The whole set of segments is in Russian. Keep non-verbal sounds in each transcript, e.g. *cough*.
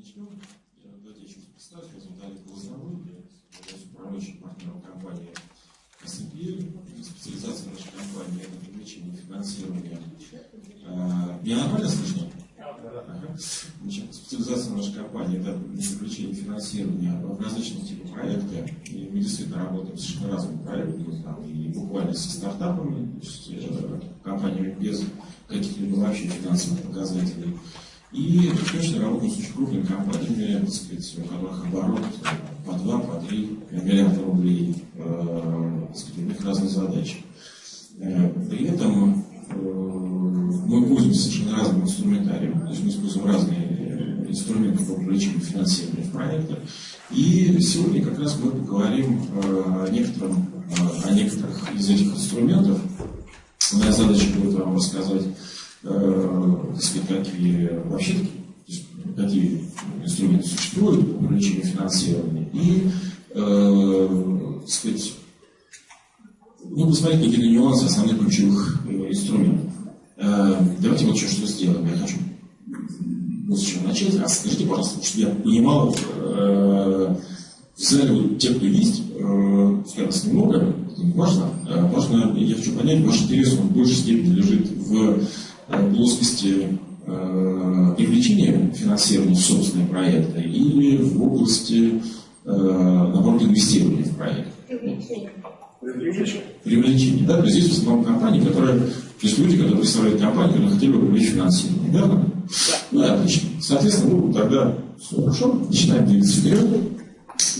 Начнем. Я, еще представлю. Зовут Олег Лозовой. Я являюсь управляющим партнером компании СНП. Специализация нашей компании – это привлечение финансирования. А, меня нормально слышно? Значит, специализация нашей компании – это привлечение финансирования в различных типах проекта. И мы действительно работаем с совершенно разными проектами, там, и буквально со стартапами, то есть э, компаниями без каких-либо вообще финансовых показателей. И точно работаем с очень крупными компаниями, так сказать, у которых оборот по 2, по 3 миллиарда рублей, э, так сказать, у них разные задачи. Э, при этом э, мы пользуемся совершенно разным инструментарием, то есть мы используем разные инструменты по привлечению финансирования в проекты. И сегодня как раз мы поговорим о, некотором, о некоторых из этих инструментов. Моя задача будет вам рассказать так сказать, какие вообще какие инструменты существуют по привлечению финансирования и э, так сказать, ну, посмотреть какие-то нюансы основных ключевых э, инструментов. Э, давайте вот что сделаем. Я хочу вот с чего начать. А скажите, пожалуйста, чтобы я понимал, э, в зале вот те, кто есть, э, немного, это важно, э, важно, я хочу понять, ваш интерес он в большей степени лежит в Э, плоскости э, привлечения финансирования в собственные проекты или в области, э, наоборот, инвестирования в проект? Привлечение. Привлечение, да? То есть здесь в основном компании, которые, то есть люди, которые представляют компанию, которые хотели бы привлечь финансирование, верно? Да. Ну, отлично. Соответственно, ну, тогда все хорошо, начинаем двигаться вперед.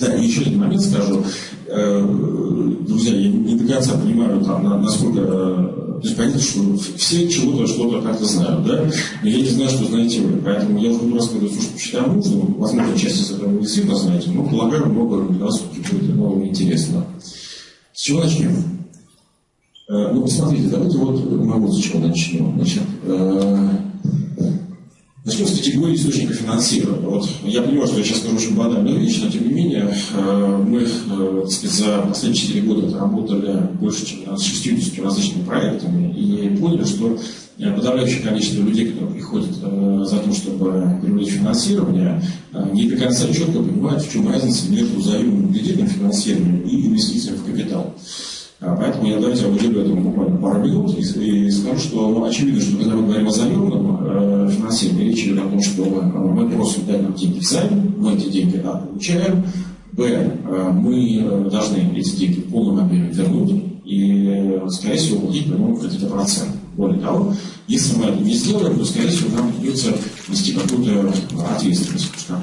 Да, и еще один момент скажу. Друзья, я не до конца понимаю, там, насколько то есть понятно, что все чего-то что-то как-то знают, да? Но я не знаю, что знаете вы. Поэтому я уже буду рассказывать то, что считаю нужным. Возможно, часть из этого вы действительно знаете, но полагаю, много для вас будет нового интересного. С чего начнем? Э, ну, посмотрите, давайте вот мы вот с чего начнем. Значит, э, Начнем с категории источника финансирования. Вот я понимаю, что я сейчас скажу очень банальную вещь, но тем не менее э, мы э, сказать, за последние 4 года работали больше, чем с 60 различными проектами и поняли, что э, подавляющее количество людей, которые приходят за тем, чтобы привлечь финансирование, не до конца четко понимают, в чем разница между взаимным кредитным финансированием и инвестициями в капитал. А, поэтому я давайте уделю этому буквально пару минут и, и скажу, что ну, очевидно, что когда мы говорим о заемном э, финансировании, речь идет о том, что э, мы просим дать нам деньги взаим, мы эти деньги А получаем, Б, э, мы э, должны эти деньги в полном объеме вернуть и, скорее всего, платить по нему какие-то проценты. Более того, если мы это не сделаем, то, скорее всего, нам придется нести какую-то ответственность. Потому что, как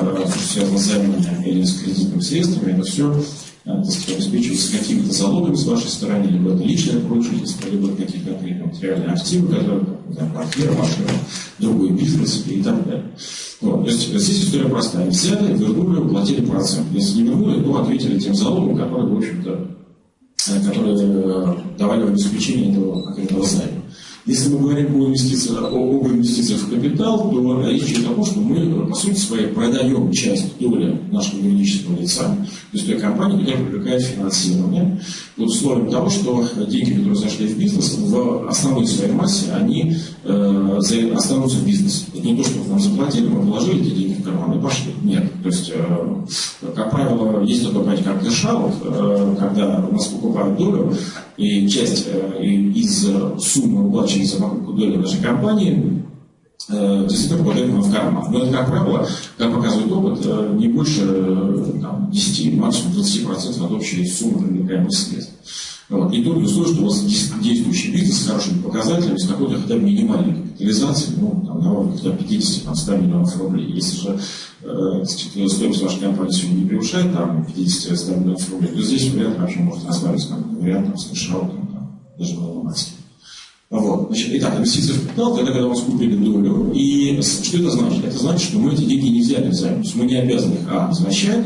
правило, все, связано с займами или с кредитными средствами, это все сказать, обеспечиваются какими-то залогами с вашей стороны, либо это личное поручительство, либо какие-то конкретные материальные активы, которые, там, квартира, машина, другой бизнес и так далее. Вот. То есть здесь история простая. Взяли, вернули, уплатили процент. Если не вернули, то ответили тем залогом, которые, в общем-то, э, которые э, давали обеспечение этого конкретного займа. Если мы говорим о инвестициях, об инвестициях в капитал, то речь идет о том, что мы, по сути своей, продаем часть доли нашего юридического лица, то есть той компании, которая привлекает финансирование, под условием того, что деньги, которые зашли в бизнес, в основной своей массе, они э, останутся в бизнесе. Это не то, что нам заплатили, мы положили эти деньги и пошли. Нет. То есть, э, как правило, есть такое понятие, как cash-out, э, когда у нас покупают долю, и часть э, из суммы, уплаченной за покупку доли нашей компании, действительно попадает в карман. Но это, как правило, как показывает опыт, не больше там, 10, максимум 20% от общей суммы привлекаемых средств. Вот. И только условие, что у вас действующий бизнес с хорошими показателями, с какой-то хотя бы минимальной капитализацией, ну, там, на уровне 50-100 миллионов рублей. Если же э, стоимость вашей компании сегодня не превышает там 50-100 миллионов рублей, то здесь вариант вообще может рассматриваться как вариант там, с кэшаутом, там, даже на максимум. Вот. Значит, итак, инвестиции в капитал, это когда у вас купили долю. И что это значит? Это значит, что мы эти деньги не взяли взаим. То есть мы не обязаны их, а, возвращать,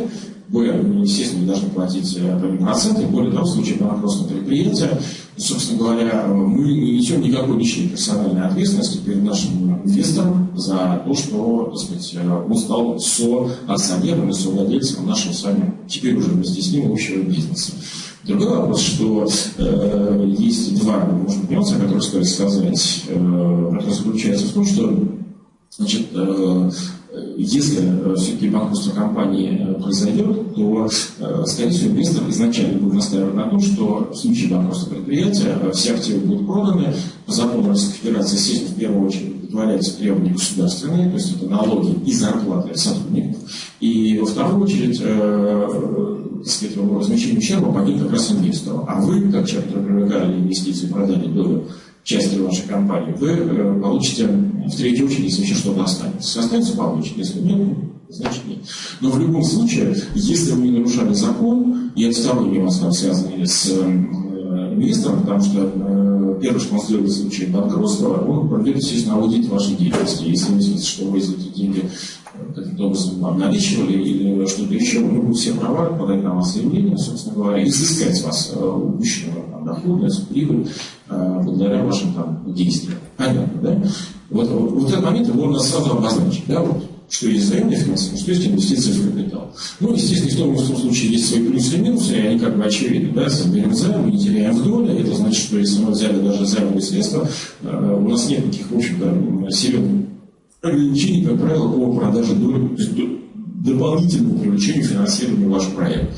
вы, естественно, не должны платить э, проценты, более того, в случае банкротства предприятия, собственно говоря, мы не несем никакой личной персональной ответственности перед нашим инвестором за то, что так сказать, он стал соакционером и совладельцем нашего с вами теперь уже вместе с ним общего бизнеса. Другой вопрос, что э, есть два, быть, нюанса, которые стоит сказать, э, который заключается в том, что значит, э, если все-таки банкротство компании произойдет, то, скорее всего, инвестор изначально будет настаивать на том, что в случае банкротства предприятия все активы будут проданы. По закону Российской Федерации, естественно, в первую очередь удовлетворяются требования государственные, то есть это налоги и зарплаты сотрудников. И во вторую очередь, так сказать, возмещение ущерба пойдет как раз инвестору. А вы, как человек, который привлекали инвестиции, продали долю части вашей компании, вы э, получите в третью очередь, если что-то останется. Останется, получите. Если нет, значит нет. Но в любом случае, если вы не нарушали закон, сторонние у вас там связаны с э, инвестором, потому что э, сделает в случае банкротства, он проведет, естественно, аудит вашей деятельности. Если выяснится, что вы эти деньги каким-то образом обналичивали или что-то еще, мы будем все права подать на вас заявление, собственно говоря, изыскать вас упущенного доходность, прибыль э, благодаря вашим там, действиям. Понятно, да? Вот, вот, вот этот момент его надо сразу обозначить, да, вот, что есть заемное финансирование, что есть инвестиции в капитал. Ну, естественно, в том, в том случае есть свои плюсы и минусы, и они как бы очевидны. Да? Если берем займ, не теряем в доле, это значит, что если мы взяли даже займовые средства, э, у нас нет никаких, в общем-то, серьезных ограничений, как правило, по продаже доли, то есть дополнительному привлечению финансирования вашего проекта.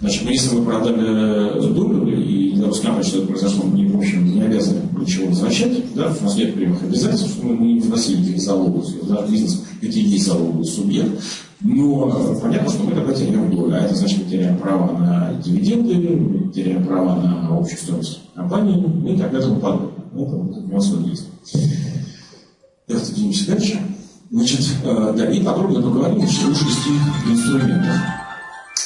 Значит, мы, если мы продали долю, и для Роскомнадзора что это произошло, мы, в общем, не обязаны ничего возвращать, да, у нас нет прямых обязательств, что мы не вносили никаких залогов, да, бизнес, это и есть залоговый субъект, но понятно, что мы тогда теряем долю, а это значит, мы теряем право на дивиденды, мы теряем право на общую стоимость компании и так далее и тому подобное. Это вот нюанс есть. Давайте двинемся дальше. Значит, э, да, и подробно поговорим о шести инструментах.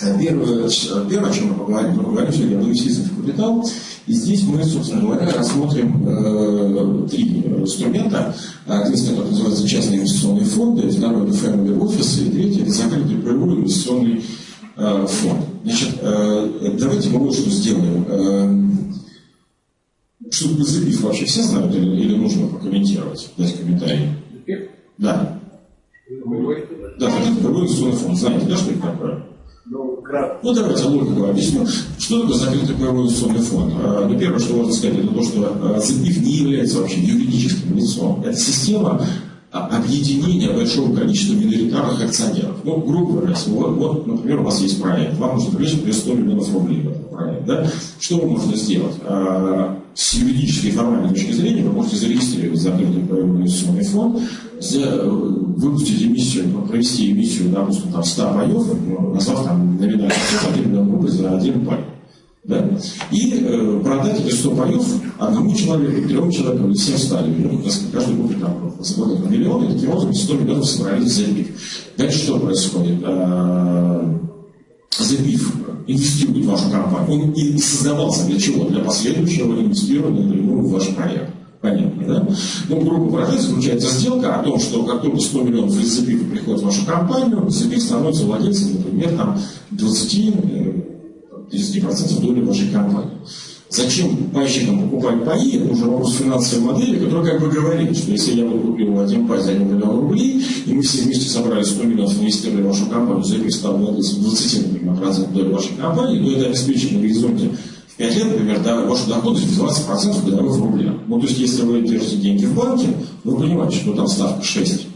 Э, первое, первое, о чем мы поговорим, мы поговорим сегодня об инвестициях в капитал. И здесь мы, собственно говоря, рассмотрим э, три инструмента. Один из которых называется частные инвестиционные фонды, второй – это family office, и третий – это закрытый правовой инвестиционный э, фонд. Значит, э, давайте мы вот что сделаем. Э, что ЗПИФ вообще все знают или, или нужно прокомментировать, дать комментарий? Да. Да, закрытый правовой инвестиционный фонд. Знаете, да, что это такое? Ну, ну, давайте логику объясню. Что такое закрытый инвестиционный фонд? А, ну, первое, что можно сказать, это то, что ЗИПИФ не является вообще юридическим лицом. Это система а, объединения большого количества миноритарных акционеров. Ну, грубо говоря, вот, вот, например, у вас есть проект, вам нужно привлечь, например, 100 миллионов рублей в этот проект. Да? Что вы можете сделать? А, с юридической формальной точки зрения вы можете зарегистрировать закрытый правовой инвестиционный фонд, выпустить эмиссию, провести эмиссию, допустим, там 100 паев, назвав там номинальную цену 1 миллион рублей за один пай. Да? И э, продать эти 100 паев одному человеку, трем человекам или всем стали. Ну, каждый купит там заплатит на миллион, и таким образом 100 миллионов собрались за Дальше что происходит? А, Забив инвестирует в вашу компанию. Он и создавался для чего? Для последующего инвестирования напрямую в ваш проект. Понятно, да? Ну, грубо говоря, заключается сделка о том, что как только 100 миллионов из приходит в вашу компанию, Забив становится владельцем, например, там, 20 30% доли вашей компании. Зачем пайщикам покупать паи, это уже вопрос финансовой модели, которая как бы говорит, что если я бы купил один пай за 1 миллион рублей, и мы все вместе собрали 100 миллионов, инвестировали в вашу компанию, за стал владельцем 20, например, доли вашей компании, то это обеспечит на горизонте 5 лет, например, да, вашу доходность в 20% годовых в рублях. Ну, то есть, если вы держите деньги в банке, вы понимаете, что там ставка 6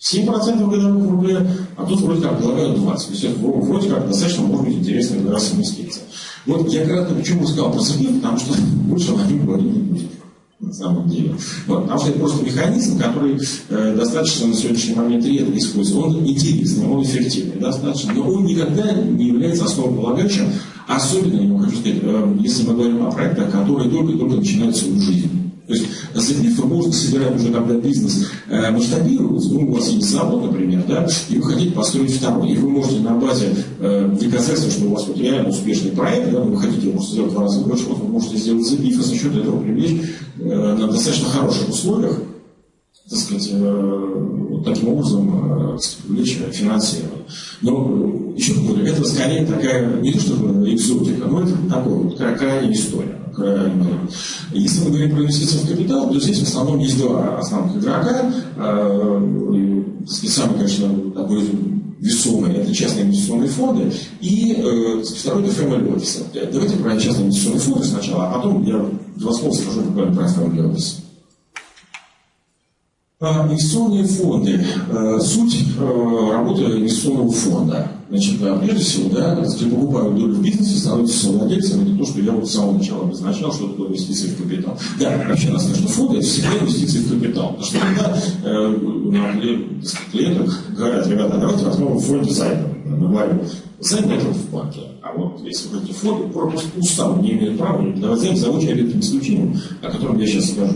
7% годовых в рублях, а тут вроде как предлагают 20. То есть вроде как достаточно может быть интересная вас инвестиция. Вот я кратко почему сказал про СПИ, потому что *laughs* больше о нем говорить не будем на самом деле. Вот, потому что это просто механизм, который э, достаточно на сегодняшний момент редко используется. Он интересный, он эффективный достаточно, но он никогда не является основополагающим, особенно, я хочу сказать, э, если мы говорим о проектах, которые только-только начинают свою жизнь. То есть вы можете собирать уже, когда бизнес э, масштабируется, ну, у вас есть завод, например, да, и вы хотите построить второй, и вы можете на базе э, доказательства, что у вас вот реально успешный проект, да, вы хотите его сделать в два раза больше, вот вы можете сделать заявив, и за счет этого привлечь э, на достаточно хороших условиях так сказать, э, вот таким образом э, привлечь финансирование. Но э, еще говорю, это скорее такая, не то что экзотика, но это такая вот крайняя история. Если мы говорим про инвестиции в капитал, то здесь в основном есть два основных игрока. Самый, конечно, такой весомый – это частные инвестиционные фонды, и э, второй – это family office. Давайте про частные инвестиционные фонды сначала, а потом я два слова скажу буквально про family office. А, инвестиционные фонды. Э, суть э, работы инвестиционного фонда. Значит, прежде всего, да, если покупают долю в бизнесе, становятся совладельцем, это то, что я вот с самого начала обозначал, что такое инвестиции в капитал. Да, вообще, нас, конечно, фонды, это всегда инвестиции в капитал. Потому что когда э, клиентам говорят, ребята, давайте возьмем фонд займа. Мы говорим, займ это в банке. А вот если вы эти фонды, просто устав не имеют права давать займ за очень редким исключением, о котором я сейчас скажу.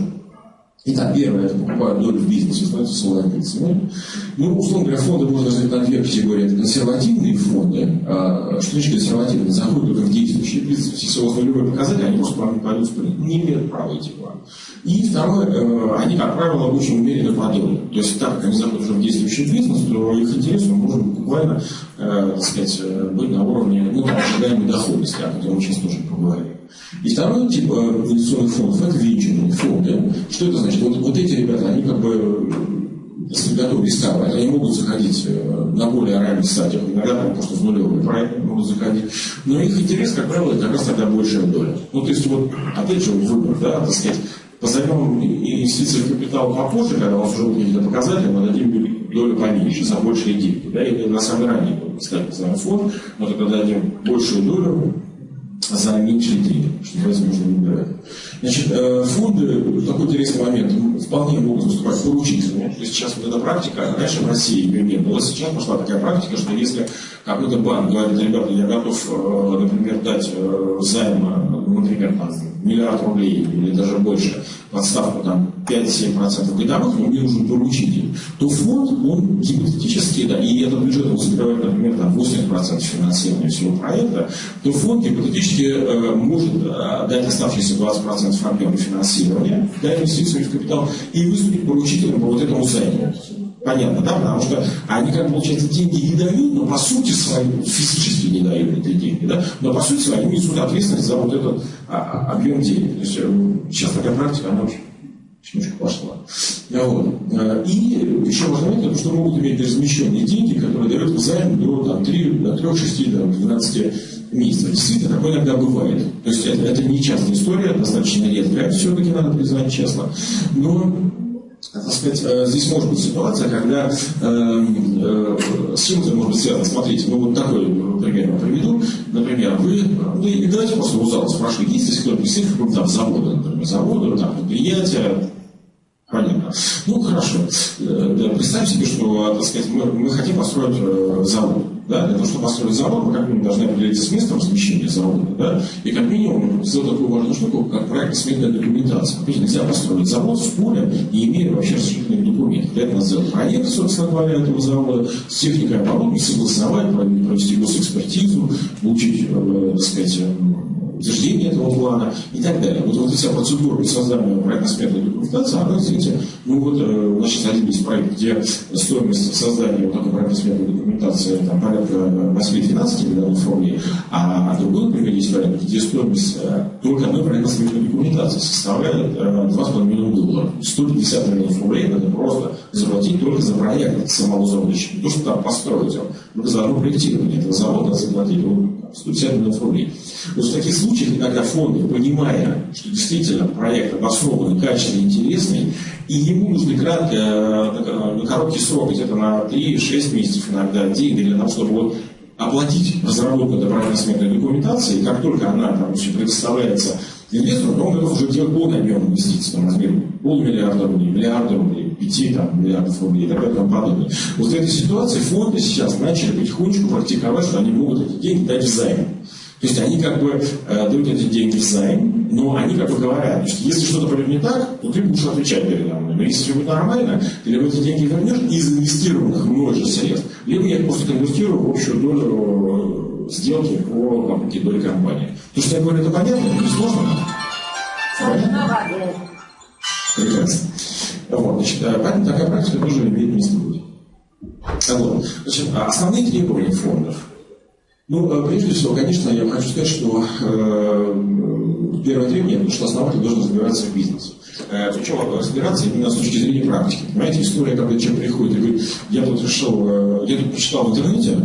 Итак, первое, это покупают долю в бизнесе, становятся совладельцами. Ну, условно говоря, фонды можно разделить на две категории. Это консервативные фонды. А, что значит консервативные? Заходят только в действующие бизнесы, все свои нулевые показатели, они просто план пойдут Не имеют права идти план. И второе, э, они, как правило, очень умеренно по. То есть, так как они заходят уже в действующий бизнес, то их интерес может буквально, э, так сказать, э, быть на уровне ну, ожидаемой доходности, о котором мы сейчас тоже поговорим. И второй тип инвестиционных фондов – это венчурные фонды. Что это значит? Вот, вот эти ребята, они как бы если готовы рисковать, они могут заходить э, на более ранних стадиях, иногда там просто в нулевые проекты могут заходить. Но их интерес, как правило, как раз тогда большая доля. Ну, то есть, вот, опять же, выбор, да, так сказать, позовем инвестиции в капитал попозже, когда у вас уже будут какие-то показатели, мы дадим долю поменьше, за большие деньги. Да, или на самом ранее, сказать, позовем фонд, но тогда дадим большую долю, за меньшие деньги, что называется, можно выбирать. Значит, э, фонды, такой интересный момент, вполне могут выступать поручителями. То есть сейчас вот эта практика, раньше в России ее не было, сейчас пошла такая практика, что если какой-то банк говорит, ребята, я готов, э, например, дать э, займ, например, там, миллиард рублей или даже больше, подставку там 5-7% годовых, но мне нужен поручитель, то фонд, он гипотетически, да, и этот бюджет он закрывает, например, там 80% финансирования всего проекта, то фонд гипотетически э, может дать оставшиеся 20% объема финансирования, дать инвестиции в капитал и выступить поручителем по вот этому займу. Понятно, да? Потому что они, как получается, деньги не дают, но по сути своей, физически не дают эти деньги, да? но по сути своей несут ответственность за вот этот а, а, объем денег. То есть э, сейчас такая практика, она очень немножко пошла. Вот. Э, и еще важно момент, что могут иметь размещенные деньги, которые дают займ до, там, 3, до 3, 6, до 12 месяцев. Действительно, такое иногда бывает. То есть это, это не частная история, достаточно редкая, все-таки надо признать честно. Но так сказать, э, здесь может быть ситуация, когда э, э, с чем это может быть связано? Смотрите, ну вот такой пример я приведу. Например, вы, ну и давайте просто у зала спрашивайте, есть ли кто-то представитель какого-то завода, например, завода, там, предприятия, Понятно. Ну, хорошо. Э, представим себе, что, так сказать, мы, мы хотим построить э, завод. Да? Для того, чтобы построить завод, мы как минимум должны определиться с местом размещения завода. Да? И как минимум сделать такую важную штуку, как проектно-сметная документация. Ведь нельзя построить завод в поле, не имея вообще разрешительных документов. Для этого надо сделать проект, собственно говоря, этого завода, с техникой оборудования, согласовать, провести госэкспертизу, получить, э, так сказать, утверждение этого плана и так далее. Вот, вот вся процедура создания проектно-сметной документации, она, извините, ну вот э, у нас сейчас один есть проект, где стоимость создания вот такой проектно-сметной документации там, порядка 8-12 миллионов рублей, а, а другой, например, есть вариант, где стоимость э, только одной проектно-сметной документации составляет 2,5 миллиона долларов. 150 миллионов рублей надо просто заплатить только за проект самого завода. Не то, что там построить, только за одно проектирование этого завода заплатить ну, 150 миллионов рублей. Вот в таких случаях иногда фонды, понимая, что действительно проект обоснованный, качественный, интересный, и ему нужны кратко, э, на короткий срок, где-то на 3-6 месяцев иногда деньги для того, чтобы вот оплатить разработку этой проектно-сметной документации, и как только она там, предоставляется инвестору, то он готов уже делать полный объем инвестиций, там, размер полмиллиарда рублей, миллиарда рублей, пяти там, миллиардов рублей и так далее и тому подобное. Вот в этой ситуации фонды сейчас начали потихонечку практиковать, что они могут эти деньги дать в займ. То есть они как бы э, дают эти деньги в займ, но они как бы говорят, что если что-то пойдет не так, то ты будешь отвечать передо мной. Но если все будет нормально, ты либо эти деньги вернешь из инвестированных мной же средств, либо я их просто конвертирую в общую долю э, сделки по покупке доли компании. То, что я говорю, это понятно, это сложно? Понятно? Прекрасно. Вот, значит, э, поэтому такая практика тоже имеет место быть. Вот. Значит, а основные требования фондов – ну, э, прежде всего, конечно, я хочу сказать, что э, первое требование, что основатель должен разбираться в бизнесе. Э, причем разбираться именно с точки зрения практики. Понимаете, история, когда человек приходит и говорит, я тут решил, э, я тут прочитал в интернете,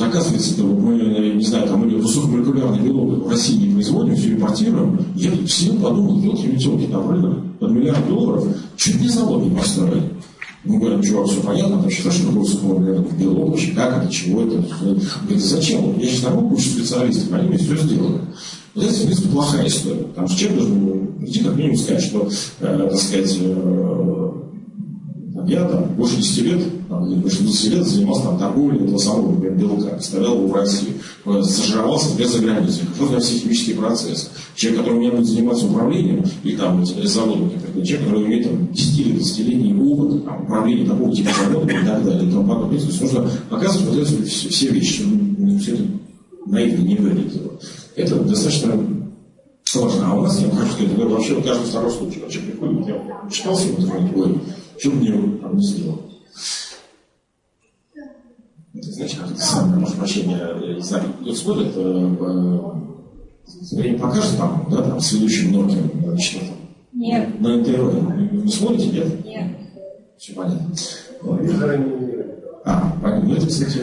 оказывается, это мы, не знаю, там, или высокомолекулярный белок в России не производим, все импортируем. Я все подумал, елки метелки на рынок под миллиард долларов, чуть не завод не построили. Мы говорим, чувак, все понятно, там считаешь, что такое белок, вообще как это, чего это. Говорит, зачем? Я сейчас набрал кучу специалистов, они мне все сделали. Вот это, в принципе, плохая история. Потому что человек должен идти как минимум сказать, что, э, так сказать, э, я там больше 10 лет, там, больше 20 лет занимался там, торговлей этого самого например, белка, представлял его в России, сожрался без за границей, хожу для все химические процессы. Человек, который у меня будет заниматься управлением, или там заводом, например, человек, который имеет там, 10 или 20-летний опыт там, управления такого типа завода и так далее, и тому подобное. То есть нужно показывать вот эти все, все вещи, ну, все это наивно не выглядит. Это достаточно сложно. А у нас, я хочу сказать, это вообще каждый второй случай. Человек приходит, я читал ой, что мне там не сделал? Это, знаете, как это самое, может, прощения, я не знаю, кто смотрит, э, э, время покажет, там, да, там, с ведущим Нокием, значит, там, Нет. на НТВ. Вы смотрите, нет? Нет. Все понятно. А, понятно. Ну, это, кстати,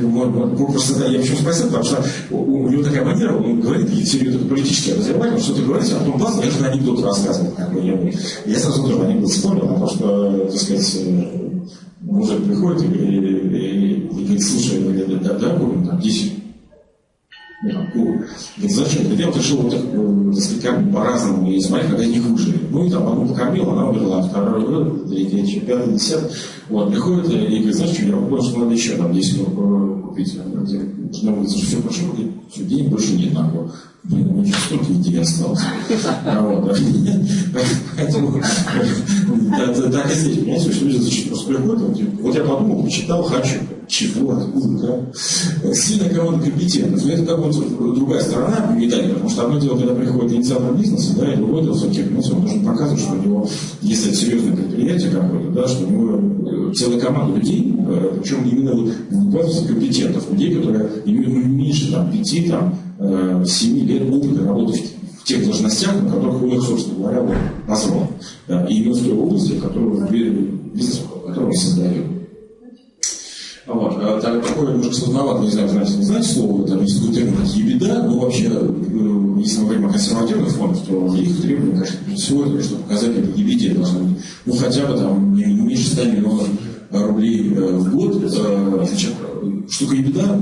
просто да, я почему спросил, потому что у, него такая манера, он говорит какие-то серьезные политические разговаривания, что ты говоришь, а потом бац, это анекдот рассказывает. Как бы, я, я сразу тоже анекдот вспомнил, потому что, так сказать, э, мужик приходит и, и, и, и говорит, слушай, да, да, да, там 10 ну, зачем? Говорит, я вот решил вот э, как бы по-разному и смотреть, когда не выжили. Ну и там одну покормил, она умерла, второй год, третий, пятый, десятый. Вот, приходит и говорит, знаешь, что я понял, что надо еще там 10 купить. Жена говорит, что все прошло, все, денег больше нет, нахуй. Блин, у меня столько идей осталось. А поэтому так и здесь, понимаете, что люди зачем просто приходят, вот я подумал, почитал, хочу. Чего, откуда, да? Сильно кого-то компетентность. Но это как вот другая сторона медали, потому что одно дело, когда приходит инициатор бизнеса, да, и другое дело, все-таки, он должен показывать, что у него, если это серьезное предприятие какое-то, да, что у него целая команда людей, причем именно вот буквально компетентов, людей, которые имеют ну, меньше там, пяти, там, семи лет опыта работы в тех должностях, на которых у них, собственно говоря, вот, позвал. И именно в той области, которую бизнес, которую он создает. А, так, такое немножко сложновато, не знаю, знаете, не знаете слово, там есть такой термин, как ебеда, но вообще, если мы говорим о консервативных фондах, то их требования, конечно, прежде всего, чтобы показать это ебеде должны быть, ну, хотя бы там не меньше 100 миллионов рублей э, в год, э, значит, штука ебеда,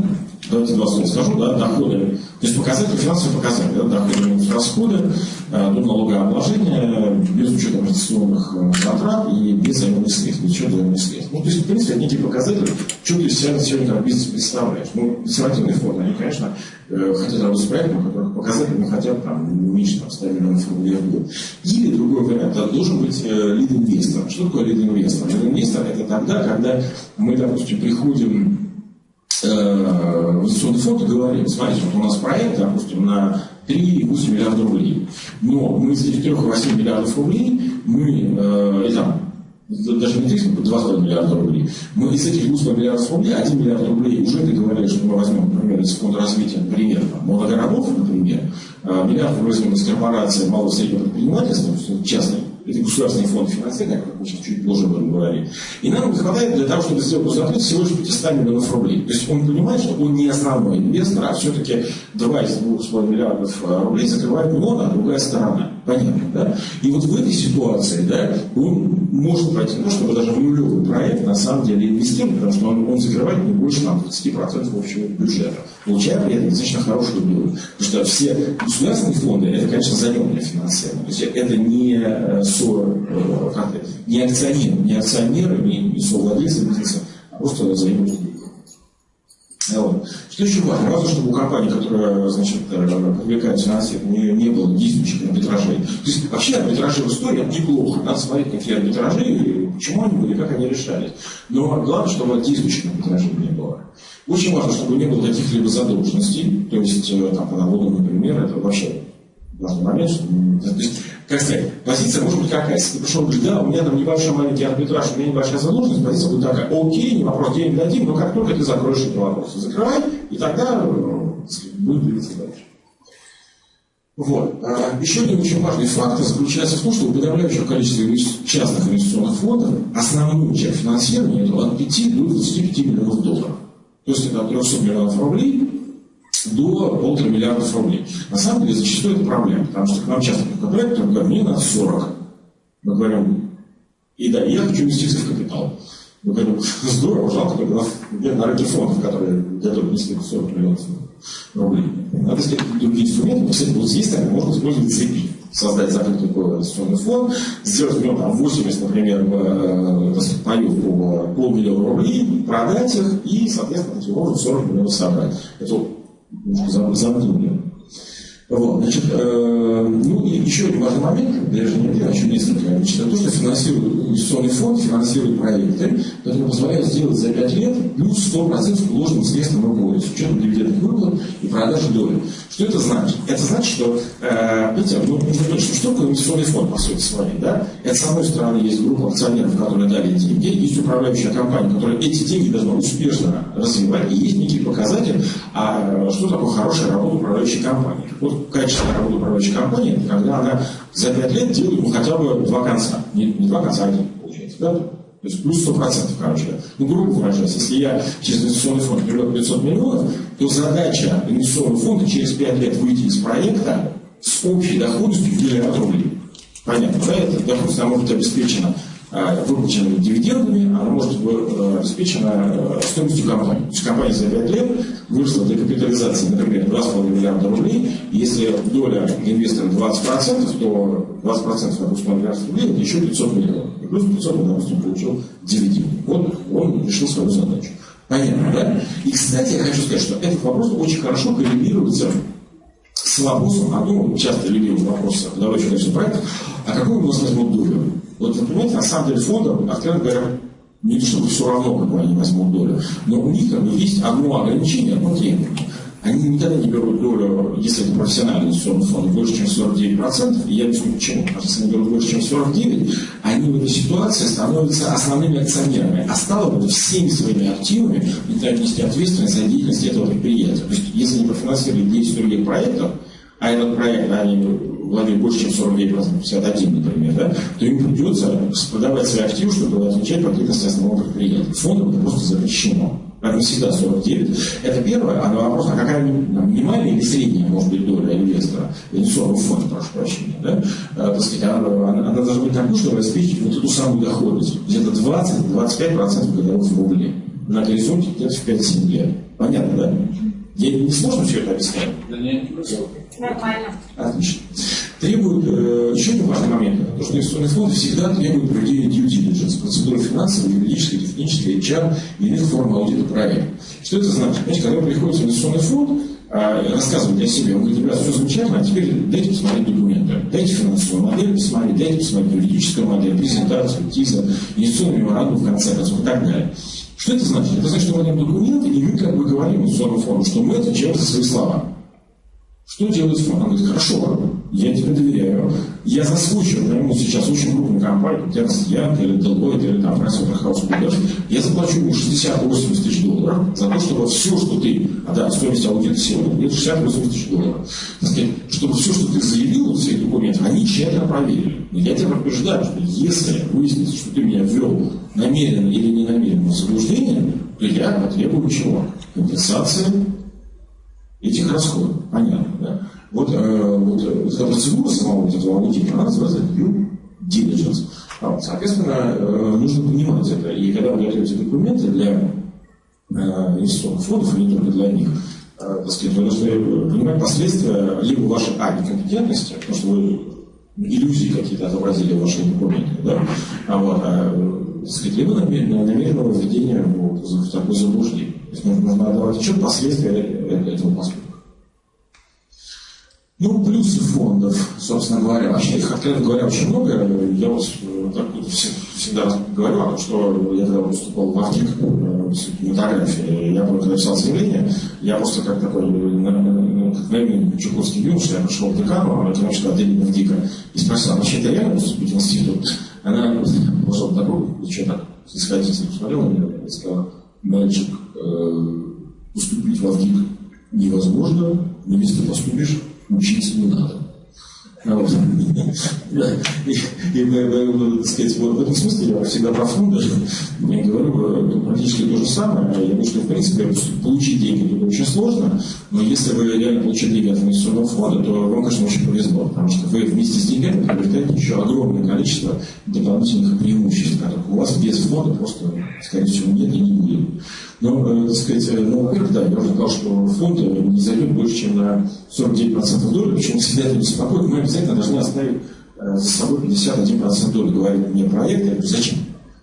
давайте два слова скажу, да, доходы, то есть показатели, финансовые показатели, да, доходы минус расходы, э, до налогообложения, без учета инвестиционных затрат и без займных средств, без учета займных средств. Ну, то есть, в принципе, это некий показатель, что ты себя сегодня как бизнес представляешь. Ну, консервативные фонды, они, конечно, хотят работать с проектом, у которых показатели ну, хотя бы там, меньше там, 100 миллионов рублей в год. Или другой вариант, это должен быть лид-инвестор. Что такое лид-инвестор? Лид-инвестор это тогда, когда мы, допустим, приходим э, инвестиционный фонд и говорим, смотрите, вот у нас проект, допустим, на 3,8 миллиарда рублей. Но мы из этих 3,8 миллиардов рублей, мы, э, там, даже не 3, 2,5 миллиарда рублей. Мы из этих 2,5 миллиардов рублей, 1 миллиард рублей уже договорились, что мы возьмем, например, из фонда развития, например, моногородов, например, э, миллиард возьмем из корпорации малого и среднего предпринимательства, частной это государственный фонд финансирования, как мы чуть позже будем говорить. И нам хватает для того, чтобы сделку закрыть всего лишь 500 миллионов рублей. То есть он понимает, что он не основной инвестор, а все-таки 2 из 2,5 миллиардов э, рублей закрывает он, а другая сторона. Понятно, да? И вот в этой ситуации, да, он может пойти, ну, чтобы даже в нулевой проект на самом деле инвестировать, потому что он, он закрывает не больше там, 20% общего бюджета. Получая при этом достаточно хорошую долю. Потому что все государственные фонды, это, конечно, заемное финансирование. То есть это не э, со, э, не акционеры, не акционеры, не, не совладельцы бизнеса, а просто взаимные вот. Еще важно? Важно, чтобы у компании, которая значит, э, привлекает финансирование, не, не было действующих арбитражей. То есть вообще арбитражи в истории это неплохо. Надо смотреть, какие арбитражи, почему они были, как они решались. Но главное, чтобы действующих арбитражей не было. Очень важно, чтобы не было каких-либо задолженностей. То есть, там, по налогам, например, это вообще важный момент. Что, то есть, как сказать, позиция может быть какая. Если пришел и говоришь, да, у меня там небольшой маленький арбитраж, у меня небольшая задолженность, позиция будет такая, окей, не вопрос, денег дадим, но как только ты закроешь эти вопросы, закрывай, и тогда будет двигаться дальше. Вот. А, еще один очень важный фактор заключается в том, что у подавляющего количества частных инвестиционных фондов основную часть финансирования это от 5 до 25 миллионов долларов. То есть это от 300 миллионов рублей до полутора миллиардов рублей. На самом деле зачастую это проблема, потому что к нам часто приходят проекты, говорят, мне надо 40. Мы говорим, и да, я хочу инвестиции в капитал. Мы говорим, здорово, жалко, только нет на рынке фондов, которые готовы нести 40 миллионов рублей. Надо искать другие инструменты, кстати, вот здесь так можно использовать цепи создать закрытый инвестиционный фонд, сделать в нем там 80, например, э, паев по полмиллиона рублей, продать их и, соответственно, таким образом 40 миллионов собрать. Это немножко замкнули. Вот, значит, э, ну и еще один важный момент, для же не еще несколько, значит, это то, что финансирует инвестиционный фонд, финансирует проекты, которые позволяют сделать за 5 лет плюс 100% вложенных средств на МГО, с учетом дивидендных выплат и продажи доли. Что это значит? Это значит, что, э, видите, ну, нужно понять, что, что такое инвестиционный фонд, по сути своей, да? Это, с одной стороны, есть группа акционеров, которые дали эти деньги, есть управляющая компания, которая эти деньги должна успешно развивать, и есть некий показатель, а что такое хорошая работа управляющей компании. Вот качественная работа управляющей компании, это когда она за пять лет делает ну, хотя бы два конца. Не, не два конца, а один, получается. Да? То есть плюс 100%, короче. Ну, грубо выражаясь, если я через инвестиционный фонд привлек 500 миллионов, то задача инвестиционного фонда через 5 лет выйти из проекта с общей доходностью в миллиард рублей. Понятно, да? Эта доходность может быть обеспечена выплаченными дивидендами, она может быть э, обеспечена э, стоимостью компании. То есть компания за 5 лет выросла до капитализации, например, 2,5 миллиарда рублей. Если доля инвестора 20%, то 20% на 2,5 миллиарда рублей это еще 500 миллионов. И плюс 500 он, допустим, получил дивиденды. Вот он решил свою задачу. Понятно, да? И, кстати, я хочу сказать, что этот вопрос очень хорошо коррелируется с вопросом, а ну, часто любимый вопрос давайте начнем проект, а какую у нас возьмут долю? Вот вы понимаете, на самом деле фондам, откровенно говоря, не то чтобы все равно, какую они возьмут долю, но у них бы есть одно ограничение, одно требование. Они никогда не берут долю, если это профессиональный инвестиционный фонд, больше, чем 49%. И я объясню почему. Потому что если они берут больше, чем 49%, они в этой ситуации становятся основными акционерами. А стало быть, всеми своими активами начинают нести ответственность за деятельность этого предприятия. То есть, если они профинансировали 10 других проектов, а этот проект они владеют больше, чем 49%, 51, например, да, то им придется продавать свои активы, чтобы отвечать по ответственности основного предприятия. Фондом это просто запрещено. Поэтому всегда 49. Это первое. А вопрос, а какая минимальная или средняя может быть доля инвестора, инвестиционного фонда, прошу прощения, да? А, так сказать, она, она, она должна быть такой, чтобы обеспечить вот эту самую доходность. Где-то 20-25% годовых в рубле. На горизонте где-то в 5-7 лет. Понятно, да? Я не сложно все это объяснять? Да нет, Нормально. Отлично. Требует, э, еще один важный момент, то, что инвестиционный фонд всегда требует проведения due diligence, процедуры финансовой, юридической, технической, HR и иных форм аудита проекта. Что это значит? Знаете, когда приходит в инвестиционный фонд, рассказывать о себе, он говорит, ребята, все замечательно, а теперь дайте посмотреть документы, дайте финансовую модель посмотреть, дайте посмотреть юридическую модель, презентацию, ТИЗа, инвестиционный меморандум в конце концов и так далее. Что это значит? Это значит, что мы даем документы, и мы как бы говорим инвестиционному фонду, что мы отвечаем за свои слова. Что делает фонд? Он говорит, хорошо, я тебе доверяю. Я заскучу, найму сейчас очень крупную компанию, Тернст Янг или Deloitte или там PricewaterhouseCoopers. Я заплачу ему 60-80 тысяч долларов за то, чтобы все, что ты, а да, стоимость аудита сегодня, это 60-80 тысяч долларов. Так сказать, чтобы все, что ты заявил в своих документах, они тщательно проверили. Я тебя предупреждаю, что если выяснится, что ты меня ввел намеренно или не намеренно в заблуждение, то я потребую чего? Компенсации этих расходов. Понятно, да? Вот, э, вот, э, вот процедура самого вот этого аудита, она называется due diligence. А, соответственно, э, нужно понимать это. И когда вы готовите документы для э, инвестиционных фондов, и не только для них, э, так сказать, вы должны понимать последствия либо вашей а, некомпетентности, потому что вы иллюзии какие-то отобразили в ваших документах, да? а, вот, а, сказать, либо намеренного, введения вот, в такое заблуждение. То есть нужно отдавать отчет последствия этого поступка. Ну, плюсы фондов, собственно говоря. Вообще их, откровенно говоря, очень много. Я вот э, так, всегда говорю о том, что я когда выступал в Африке э, с фотографией, я когда писал заявление, я просто как такой, э, наивный чеховский юноша, я пришел к декану, экономического отделения в ДИКа, и спросил, а вообще это реально поступить в институт? Она в дорогу, и что так, снисходительно посмотрела на меня и сказала, мальчик, поступить в ВГИК невозможно, но если ты поступишь, учиться не надо. Вот. И, и, так сказать, в этом смысле я всегда про фонды я говорю э, практически то же самое. Я думаю, что, в принципе, получить деньги тут очень сложно, но если вы реально получите деньги от инвестиционного фонда, то вам, конечно, очень повезло, потому что вы вместе с деньгами приобретаете еще огромное количество дополнительных преимуществ, которых у вас без фонда просто, скорее всего, нет и не будет. Но, э, так сказать, э, ну, во-первых, да, я уже сказал, что фонд не зайдет больше, чем на 49% доли, почему всегда это беспокоит, мы обязательно должны оставить э, за собой 51% доли, говорит мне проект, я говорю, зачем?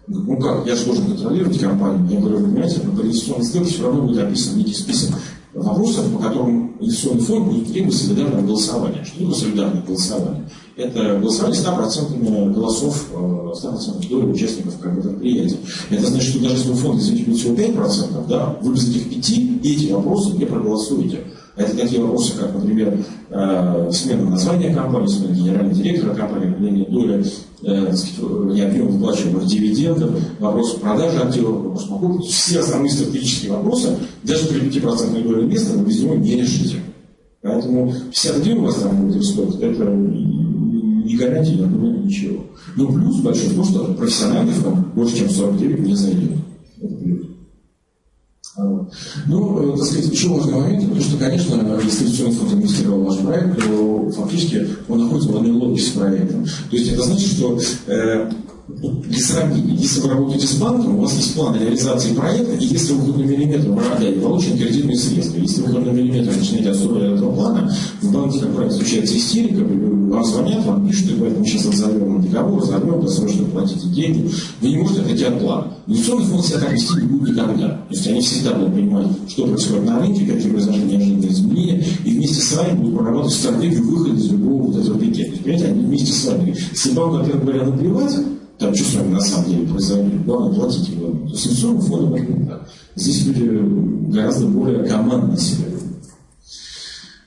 Ну как, я же должен контролировать компанию. Я говорю, вы понимаете, по инвестиционной сделке все равно будет описан некий список вопросов, по которым инвестиционный фонд будет требовать солидарного голосования. Что такое солидарное голосование? Это голосование 100% голосов, 100% доли участников предприятия. Это значит, что даже если у фонда, извините, будет всего 5%, да, вы без этих 5 эти вопросы не проголосуете. Это такие вопросы, как, например, э, смена названия компании, смена генерального директора компании, определение доли, э, сказать, объем выплачиваемых дивидендов, вопрос продажи активов, вопрос покупки. Все основные стратегические вопросы, даже при 5% доли места, вы без него не решите. Поэтому 51 у вас там будет исход, это не гарантия, я думаю, ничего. Но плюс большой в том, что профессиональный фонд больше, чем 49 не зайдет. Это плюс. Ну, э, так сказать, еще важный момент, потому что, конечно, если фонд инвестировал в ваш проект, то фактически он находится в одной логике с проектом. То есть это значит, что э, сравнения, если вы работаете с банком, у вас есть план реализации проекта, и если вы хоть на миллиметр продаете получены кредитные средства, если вы хоть на миллиметр начинаете отстроить этого плана, в банке, как правило, случается истерика, вам звонят, вам пишут, и поэтому сейчас разорвем договор, разорвем, досрочно платите деньги. Вы не можете отойти от плана. Инвестиционный фонд себя так вести не будет никогда. То есть они всегда будут понимать, что происходит на рынке, какие произошли неожиданные изменения, и вместе с вами будут прорабатывать стратегию выхода из любого вот этого пикета. Понимаете, они вместе с вами. Если банку, во-первых, говоря, наплевать, там что на самом деле произойдет, главное платить его. То есть это не так. Здесь люди гораздо более командно себя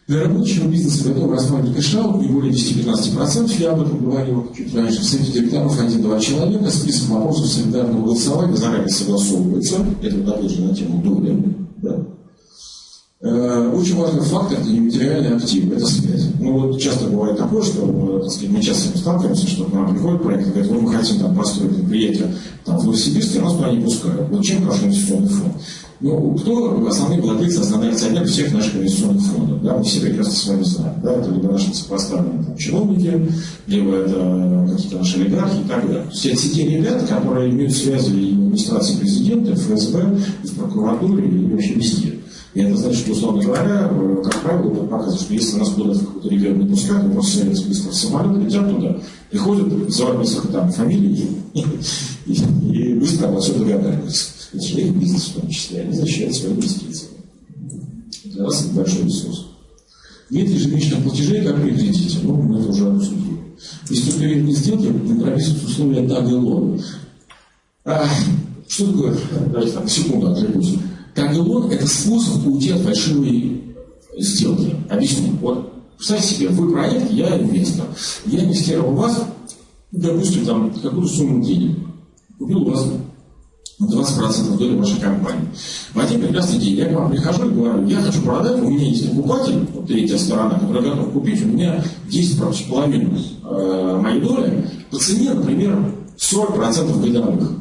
для рабочего бизнеса готовы рассматривать кэшаут не более 10-15%. Я об этом говорил чуть раньше. В совете директоров один-два человека. Список вопросов солидарного голосования заранее согласовывается. Это вот опять же на тему доли. Да. Э, очень важный фактор – это нематериальный актив, это связь. Ну вот часто бывает такое, что так сказать, мы часто с сталкиваемся, что к нам приходит проект и говорит, вот мы хотим там построить предприятие там, в Новосибирске, нас туда не пускают. Вот чем хорошо инвестиционный фонд? Ну, кто основные владельцы, основные акционеры всех наших инвестиционных фондов? Да, мы все прекрасно с вами знаем. Да, это либо наши сопоставленные там, чиновники, либо это какие-то наши олигархи и так далее. Все эти те ребята, которые имеют связи и в администрации президента, в ФСБ, и в прокуратуре, и вообще везде. И это значит, что, условно говоря, э, как правило, показывает, что если нас куда-то в какой-то регион не пускают, мы просто садятся быстро в самолет, летят туда, приходят, называют несколько там фамилий и, *laughs* и, и быстро обо всем догадаются. Это же их бизнес в том числе, они защищают свои инвестиции. Для нас это большой ресурс. Нет ежемесячных платежей, как при кредите. Ну, мы это уже обсудили. Если при не сделки, прописывают условия тага и лона. А, что такое? Давайте там секунду отвлекусь. Таг-и-лон – это способ уйти от фальшивой сделки. Объясню. Вот представьте себе, вы проект, я инвестор. Я инвестировал в вас, допустим, там какую-то сумму денег. Купил у вас 20% доли вашей компании. В один прекрасный день я к вам прихожу и говорю, я хочу продать, у меня есть покупатель, вот третья сторона, которая готова купить, у меня 10 половину э, моей доли по цене, например, 40% годовых.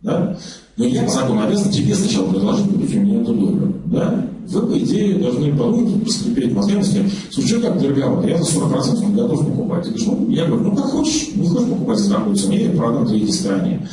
Да? Но я по закону обязан тебе сначала предложить купить у меня эту долю. Да? Вы, по идее, должны подумать, поскрипеть мозгами, сказать, слушай, как дороговато, я за 40% готов покупать. Ты говоришь, ну, я говорю, ну, как хочешь, не хочешь покупать за такую цену, я продам третьей стороне.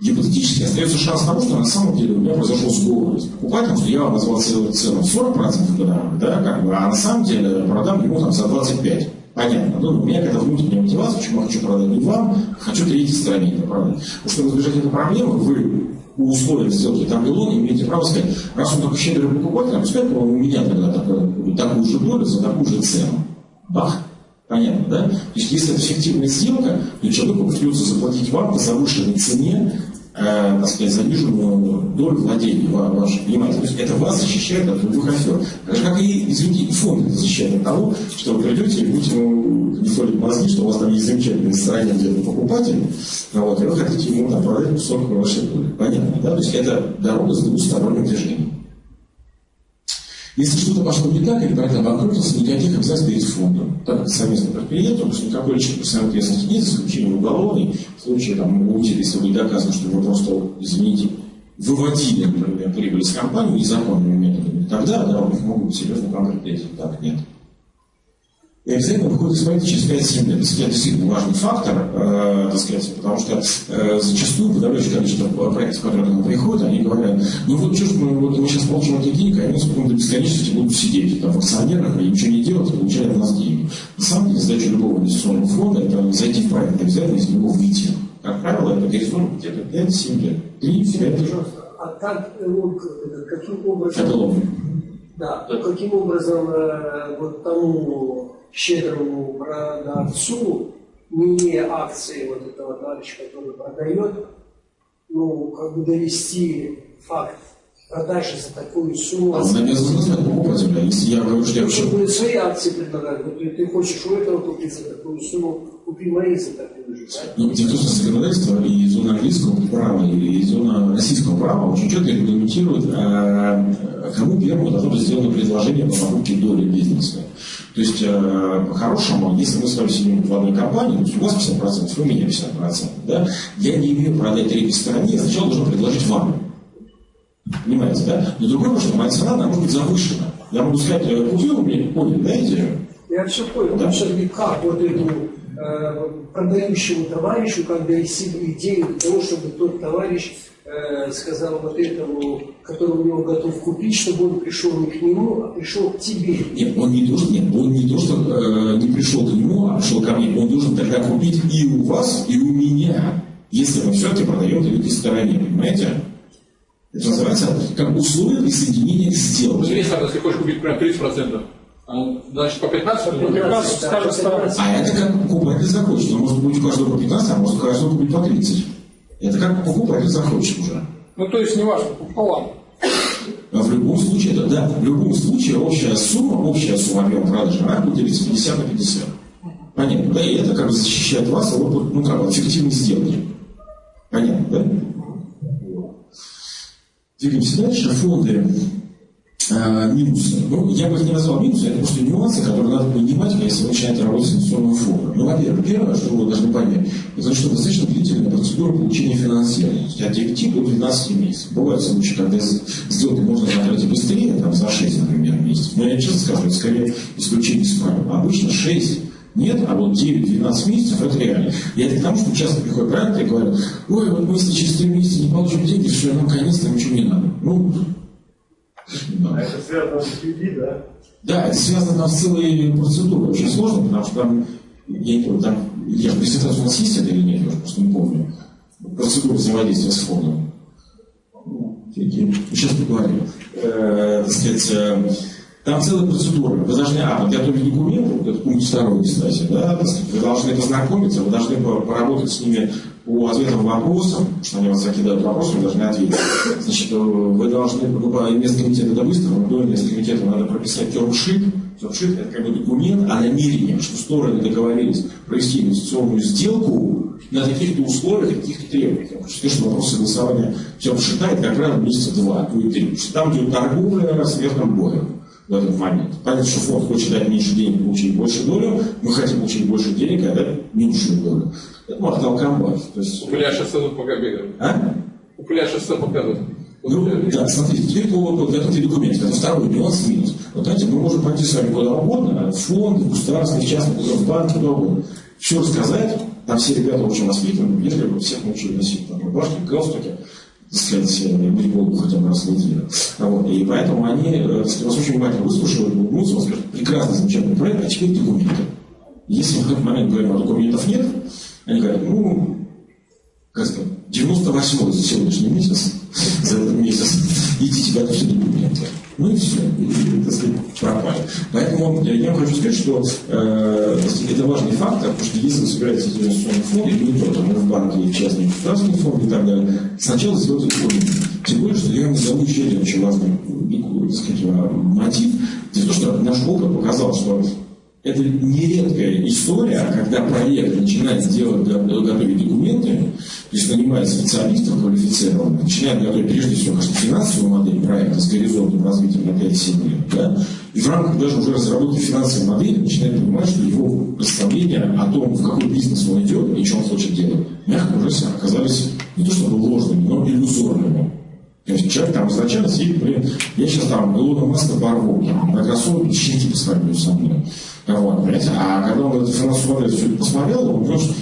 Гипотетически остается шанс того, что на самом деле у меня произошел сговор с покупателем, что я вам назвал цену 40% годовых, да, как бы, а на самом деле продам ему там за 25%. Понятно. Ну, у меня какая-то внутренняя мотивация, почему я хочу продать не вам, хочу третьей стороне это продать. Потому избежать этой проблемы, вы у условия сделки там Tabelon имеете право сказать, раз он такой щедрый покупатель, а пускай у меня тогда такую, такую же долю за такую же цену. Бах! Понятно, да? То есть, если это эффективная сделка, то человеку придется заплатить вам по завышенной цене э, так сказать, заниженную долю владения вашей. Понимаете? То есть это вас защищает от любых афер. Так же, как и, извините, фонд защищает от того, что вы придете и будете ему не солить мозги, что у вас там есть замечательный стороне где-то покупатель, вот, и вы хотите ему там, продать кусок вашей доли. Понятно, да? То есть это дорога с двусторонним движением. Если что-то пошло не так, или проект обанкротился, никаких обязательств перед фондом. Так как совместное предприятие, потому что никакой личной ответственности нет, за исключением уголовной. В случае там, аудита, если будет доказано, что вы просто, извините, выводили, например, прибыль из компании незаконными методами, тогда да, у них могут быть серьезные конкретные Так нет. И обязательно выходит исправитель через 5-7 лет. Это действительно важный фактор, э, так сказать, потому что э, зачастую подавляющее количество проектов, которые к нам приходят, они говорят, ну вот что ж мы, вот мы сейчас получим эти деньги, они потом до бесконечности будут сидеть там, в акционерах и ничего не делать, и получать от нас деньги. На самом деле задача любого инвестиционного фонда – это зайти в проект, обязательно из него выйти. Как правило, это горизонт где-то 5-7 лет. 3-5 лет. А как, каким образом... Это ловно. Да, каким образом э, вот тому щедрому продавцу, не акции вот этого товарища, который продает, ну, как бы довести факт продажи за такую сумму. А он обязан знать покупателя. Если я говорю, что я вообще... будет свои акции предлагать, вот ты хочешь у этого купить за такую сумму, купи мои за такую же. Да? Ну, что законодательство и зона английского права, и зона российского права очень четко регламентирует, а, кому первому должно быть сделано предложение по покупке доли бизнеса. То есть, э, по-хорошему, если мы с вами сидим в одной компании, то есть у вас 50%, у меня 50%, да, я не имею продать третьей стороне, я сначала должен предложить вам. Понимаете, да? Но другое, что моя цена, она может быть завышена. Я могу сказать, купил э, мне, понял, да, идею? Я все понял. Да. Все-таки как вот эту э, продающему товарищу, как донести идею для того, чтобы тот товарищ э, сказал вот этому, который у него готов купить, чтобы он пришел не к нему, а пришел к тебе. Нет, он не должен, нет, он не то, что э, не пришел к нему, а пришел ко мне. Он должен тогда купить и у вас, и у меня, если мы все-таки продаем третьей стороне, понимаете? Это называется как условие присоединения к сделке. Ну, если, если хочешь купить прям 30%, а, значит, по 15, 15, 15, 15. А это как покупатель захочет. Он может быть у каждого по 15, а может у каждого купить по 30. Это как покупатель захочет уже. Ну, то есть, не важно, пополам. А в любом случае, это, да, в любом случае общая сумма, общая сумма объема продажи, она будет делиться 50 на 50. Понятно, да? И это как бы защищает вас от, ну, как бы, эффективной сделки. Понятно, да? Двигаемся дальше. Фонды э, минусы. Ну, я бы их не назвал минусы, это просто нюансы, которые надо понимать, если вы начинаете работать с инвестиционным фондом. Ну, во-первых, первое, что вы должны понять, это что достаточно длительная процедура получения финансирования. От 9 до 12 месяцев. Бывают случаи, когда сделки можно закрыть быстрее, там, за 6, например, месяцев. Но я честно скажу, это скорее исключение из правил. Обычно 6 нет, а вот 9-12 месяцев это реально. Я это к тому, что часто приходят проекты и говорят, ой, вот мы если через 3 месяца не получим деньги, все, нам наконец-то ничего не надо. Ну. А это связано с QD, да? Да, это связано там, с целой процедурой. Очень сложно, потому что там, я не помню, там, я презентация у нас есть это или нет, я просто не помню. Процедура взаимодействия с фондом. Сейчас поговорим. Э, так сказать, э, там целая процедура. Вы должны, а, подготовить документы, вот это пункт второй, кстати, да, вы должны познакомиться, вы должны поработать с ними по ответам вопросам, что они вас закидают вопросы, вы должны ответить. Значит, вы должны, ну, место комитета это быстро, но до места комитета надо прописать термшит. Термшит это как бы документ о намерении, что стороны договорились провести инвестиционную сделку на каких-то условиях, каких-то требованиях. Сказать, что вопрос согласования термшита это как правило месяца два, то и три. Потому там идет торговля смертным боем в этот момент. Понятно, что фонд хочет дать меньше денег, получить больше долю, мы хотим получить больше денег, а дать меньшую долю. Это махтал комбат. То есть... Упыля шоссе пока бегают. А? Упыля шоссе показывают. Ну, да, смотрите, теперь по подготовке документов. Это второй нюанс минус. Вот знаете, мы можем пойти с вами куда угодно, в фонд, в государственный, в частный, в банк, куда угодно. Все рассказать, там все ребята очень воспитаны, если бы всех научили носить там, рубашки, галстуки сказать, быть Богу хотя бы раз в неделю. Вот. И поэтому они э, сказать, вас очень внимательно выслушивают, улыбнутся, вам скажут, прекрасный, замечательный проект, а теперь документы. Если мы в этот момент говорим, а документов нет, они говорят, ну, как сказать, 98 за сегодняшний месяц, за этот месяц, идите готовьте документы. Ну и все, и, так сказать, пропали. Поэтому я, я хочу сказать, что э, это важный фактор, потому что если вы собираетесь инвестиционный фонд, или не то, там, в банке, в частный государственный фонд и так далее, сначала сделайте документы. Тем более, что я назову еще один очень важный так сказать, мотив. Дело в том, что наш опыт показал, что это нередкая история, когда проект начинает делать, готовить документы, есть нанимает специалистов квалифицированных, начинает готовить прежде всего, конечно, финансовую модель проекта с горизонтом развития на 5-7 лет, да, и в рамках даже уже разработки финансовой модели начинает понимать, что его представления о том, в какой бизнес он идет и что он хочет делать, мягко уже оказались не то чтобы ложными, но иллюзорными. То есть человек там изначально сидит, блин, я сейчас там Илона Маска порву, на кроссовки щенки посмотрю со мной. Вот, понимаете? А когда он эту финансовую модель все это посмотрел, он понял, что